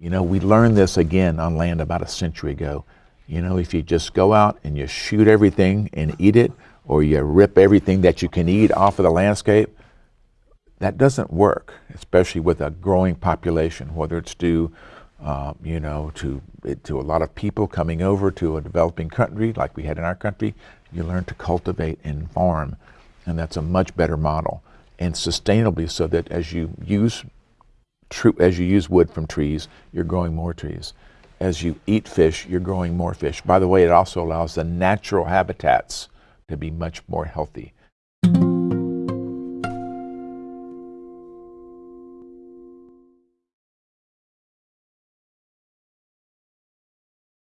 You know, we learned this again on land about a century ago. You know, if you just go out and you shoot everything and eat it, or you rip everything that you can eat off of the landscape, that doesn't work, especially with a growing population, whether it's due, uh, you know, to, to a lot of people coming over to a developing country like we had in our country. You learn to cultivate and farm, and that's a much better model. And sustainably so that as you use as you use wood from trees, you're growing more trees. As you eat fish, you're growing more fish. By the way, it also allows the natural habitats to be much more healthy.